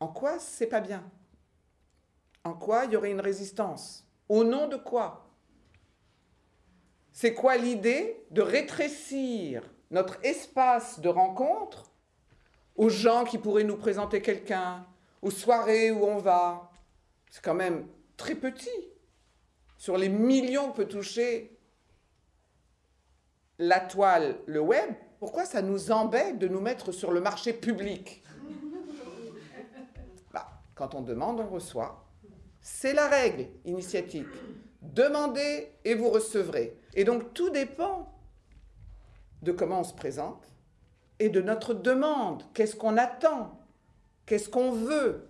en quoi c'est pas bien? En quoi il y aurait une résistance? Au nom de quoi? C'est quoi l'idée de rétrécir notre espace de rencontre aux gens qui pourraient nous présenter quelqu'un, aux soirées où on va? C'est quand même très petit. Sur les millions que peut toucher la toile, le web, pourquoi ça nous embête de nous mettre sur le marché public? Quand on demande, on reçoit. C'est la règle initiatique. Demandez et vous recevrez. Et donc tout dépend de comment on se présente et de notre demande. Qu'est-ce qu'on attend? Qu'est-ce qu'on veut?